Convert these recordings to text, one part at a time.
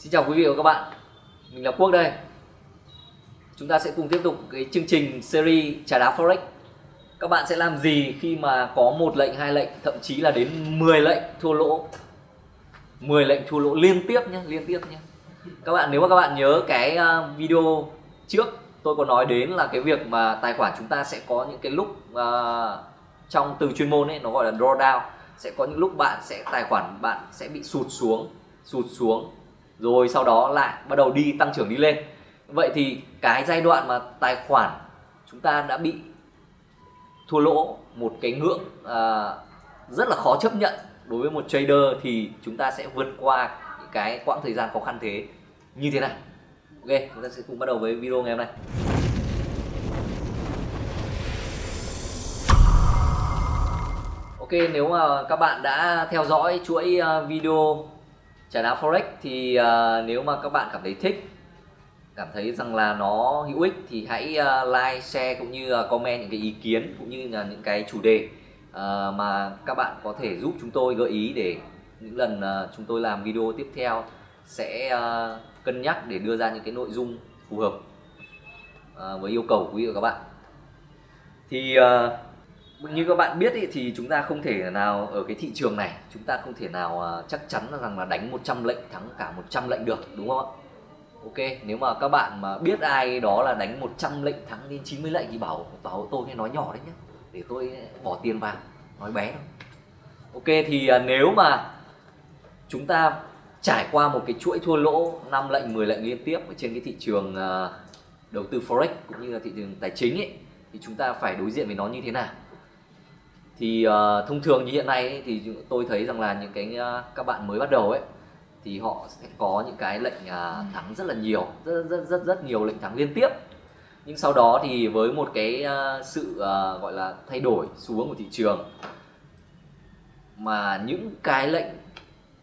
Xin chào quý vị và các bạn. Mình là Quốc đây. Chúng ta sẽ cùng tiếp tục cái chương trình series trả đá Forex. Các bạn sẽ làm gì khi mà có một lệnh, hai lệnh Thậm chí là đến 10 lệnh thua lỗ? 10 lệnh thua lỗ liên tiếp nhé Liên tiếp nhé Các bạn nếu mà các bạn nhớ cái à, video trước Tôi có nói đến là cái việc mà tài khoản chúng ta sẽ có những cái lúc uh, Trong từ chuyên môn ấy nó gọi là drawdown. Sẽ có những lúc bạn sẽ tài khoản bạn sẽ bị sụt xuống Sụt xuống rồi sau đó lại bắt đầu đi tăng trưởng đi lên. Vậy thì cái giai đoạn mà tài khoản chúng ta đã bị thua lỗ một cái ngưỡng à, rất là khó chấp nhận đối với một trader thì chúng ta sẽ vượt qua cái quãng thời gian khó khăn thế như thế này. Ok chúng ta sẽ cùng bắt đầu với video ngày hôm nay. Ok nếu mà các bạn đã theo dõi chuỗi à, video trà đá forex thì uh, nếu mà các bạn cảm thấy thích cảm thấy rằng là nó hữu ích thì hãy uh, like share cũng như uh, comment những cái ý kiến cũng như là những cái chủ đề uh, mà các bạn có thể giúp chúng tôi gợi ý để những lần uh, chúng tôi làm video tiếp theo sẽ uh, cân nhắc để đưa ra những cái nội dung phù hợp uh, với yêu cầu của quý vị và các bạn. Thì uh, như các bạn biết ý, thì chúng ta không thể nào ở cái thị trường này chúng ta không thể nào à, chắc chắn rằng là đánh 100 lệnh thắng cả 100 lệnh được đúng không ạ? Ok nếu mà các bạn mà biết ai đó là đánh 100 lệnh thắng đến 90 lệnh thì bảo bảo tôi nghe nói nhỏ đấy nhé để tôi bỏ tiền vào nói bé thôi. Ok thì à, nếu mà chúng ta trải qua một cái chuỗi thua lỗ 5 lệnh 10 lệnh liên tiếp ở trên cái thị trường à, đầu tư forex cũng như là thị trường tài chính ấy thì chúng ta phải đối diện với nó như thế nào? Thì uh, thông thường như hiện nay ấy, thì tôi thấy rằng là những cái uh, các bạn mới bắt đầu ấy thì họ sẽ có những cái lệnh uh, thắng rất là nhiều rất rất rất rất nhiều lệnh thắng liên tiếp. Nhưng sau đó thì với một cái uh, sự uh, gọi là thay đổi xu hướng của thị trường mà những cái lệnh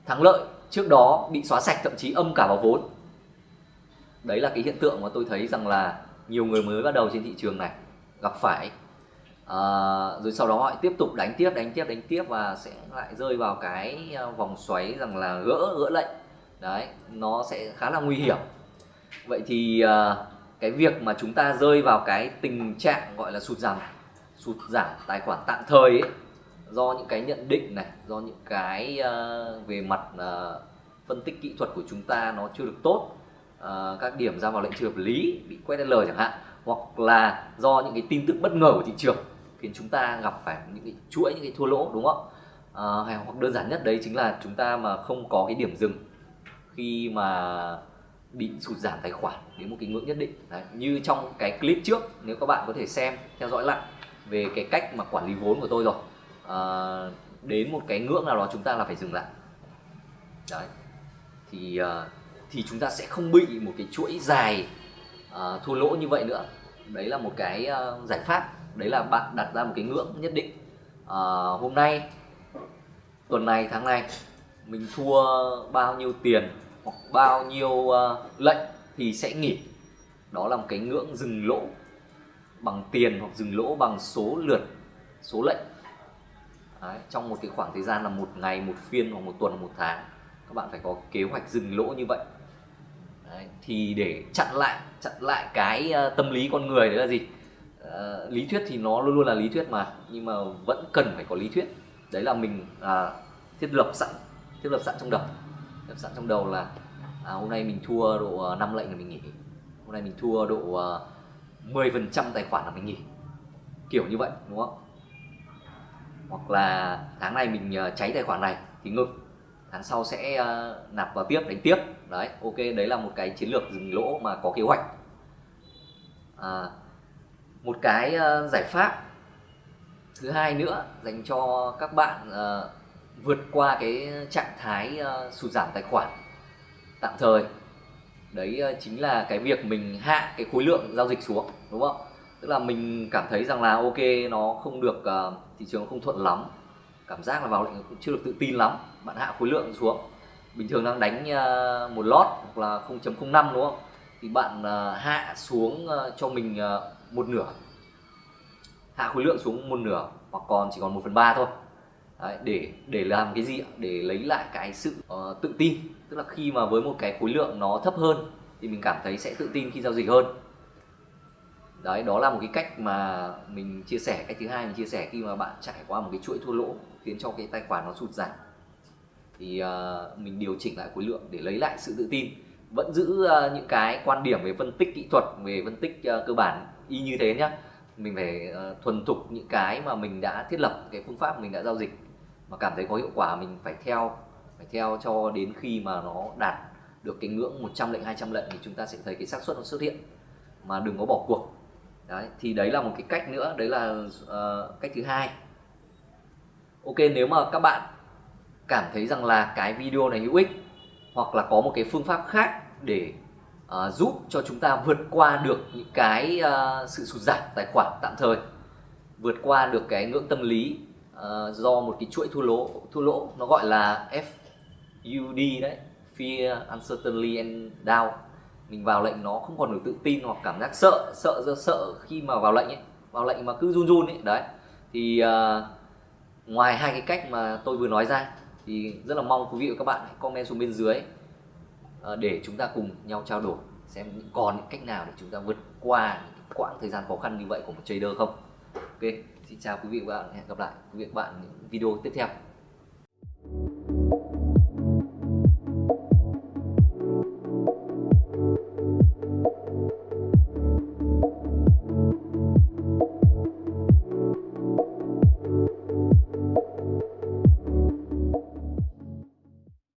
thắng lợi trước đó bị xóa sạch thậm chí âm cả vào vốn. Đấy là cái hiện tượng mà tôi thấy rằng là nhiều người mới bắt đầu trên thị trường này gặp phải à, rồi sau đó họ tiếp tục đánh tiếp đánh tiếp đánh tiếp và sẽ lại rơi vào cái ờ, vòng xoáy rằng là gỡ gỡ lệnh. Đấy nó sẽ khá là nguy hiểm. Vậy thì à, cái việc mà chúng ta rơi vào cái tình trạng gọi là sụt giảm sụt giảm tài khoản tạm thời ấy do những cái nhận định này do những cái uh, về mặt uh, phân tích kỹ thuật của chúng ta nó chưa được tốt uh, các điểm ra vào lệnh chưa hợp lý bị quét L chẳng hạn hoặc là do những cái tin tức bất ngờ của thị trường khiến chúng ta gặp phải những cái chuỗi những cái thua lỗ đúng không? À, hay hoặc đơn giản nhất đấy chính là chúng ta mà không có cái điểm dừng khi mà bị sụt giảm tài khoản đến một cái ngưỡng nhất định. Đấy, như trong cái clip trước nếu các bạn có thể xem theo dõi lại về cái cách mà quản lý vốn của tôi rồi. À, đến một cái ngưỡng nào đó chúng ta là phải dừng lại. Đấy thì ờ, thì chúng ta sẽ không bị một cái chuỗi dài uh, thua lỗ như vậy nữa. Đấy là một cái uh, giải pháp đấy là bạn đặt ra một cái ngưỡng nhất định. À, hôm nay tuần này tháng này mình thua bao nhiêu tiền hoặc bao nhiêu uh, lệnh thì sẽ nghỉ. Đó là một cái ngưỡng dừng lỗ bằng tiền hoặc dừng lỗ bằng số lượt số lệnh. Đấy, trong một cái khoảng thời gian là một ngày một phiên hoặc một tuần một tháng các bạn phải có kế hoạch dừng lỗ như vậy. Đấy, thì để chặn lại chặn lại cái uh, tâm lý con người đấy là gì? Uh, lý thuyết thì nó luôn luôn là lý thuyết mà nhưng mà vẫn cần phải có lý thuyết. Đấy là mình uh, thiết lập sẵn thiết lập sẵn trong đầu. Thiết lập sẵn trong đầu là à, hôm nay mình thua độ à, 5 lệnh là mình nghỉ. Hôm nay mình thua độ à, uh, 10 phần trăm tài khoản là mình nghỉ. Kiểu như vậy đúng không? Hoặc là tháng này mình uh, cháy tài khoản này thì ngừng. Tháng sau sẽ uh, nạp vào tiếp đánh tiếp. Đấy ok đấy là một cái chiến lược dừng lỗ mà có kế hoạch. À, một cái ờ, giải pháp. Thứ hai nữa dành cho các bạn uh, vượt qua cái trạng thái uh, sụt giảm tài khoản tạm thời. Đấy uh, chính là cái việc mình hạ cái khối lượng giao dịch xuống đúng không? Tức là mình cảm thấy rằng là ok nó không được uh, thị trường không thuận lắm. Cảm giác là vào lệnh cũng chưa được tự tin lắm. Bạn hạ khối lượng xuống. Bình thường đang đánh uh, một lót hoặc là 0.05 đúng không? Thì bạn uh, hạ xuống uh, cho mình uh, một nửa. Hạ khối lượng xuống một nửa hoặc còn chỉ còn 1 phần ba thôi. Đấy, để để làm cái gì để lấy lại cái sự uh, tự tin. Tức là khi mà với một cái khối lượng nó thấp hơn thì mình cảm thấy sẽ tự tin khi giao dịch hơn. Đấy đó là một cái cách mà mình chia sẻ. Cách thứ hai mình chia sẻ khi mà bạn trải qua một cái chuỗi thua lỗ khiến cho cái tài khoản nó sụt giảm. Thì uh, mình điều chỉnh lại khối lượng để lấy lại sự tự tin. Vẫn giữ uh, những cái quan điểm về phân tích kỹ thuật về phân tích uh, cơ bản y như thế nhá. Mình phải uh, thuần thục những cái mà mình đã thiết lập cái phương pháp mình đã giao dịch mà cảm thấy có hiệu quả mình phải theo phải theo cho đến khi mà nó đạt được cái ngưỡng 100 lệnh 200 lệnh thì chúng ta sẽ thấy cái xác suất nó xuất hiện. Mà đừng có bỏ cuộc. Đấy thì đấy là một cái cách nữa đấy là uh, cách thứ hai. Ok nếu mà các bạn cảm thấy rằng là cái video này hữu ích hoặc là có một cái phương pháp khác để uh, giúp cho chúng ta vượt qua được những cái uh, sự sụt giảm tài khoản tạm thời vượt qua được cái ngưỡng tâm lý uh, do một cái chuỗi thua lỗ thua lỗ nó gọi là FUD đấy Fear, Uncertainty and Doubt. Mình vào lệnh nó không còn được tự tin hoặc cảm giác sợ sợ do sợ khi mà vào lệnh ấy vào lệnh mà cứ run run ấy đấy. Thì uh, ngoài hai cái cách mà tôi vừa nói ra thì rất là mong quý vị và các bạn hãy comment xuống bên dưới Ờ, để chúng ta cùng nhau trao đổi xem còn những cách nào để chúng ta vượt qua những quãng thời gian khó khăn như vậy của một trader không? Ok, xin chào quý vị và các bạn, hẹn gặp lại quý vị và các bạn những video tiếp theo.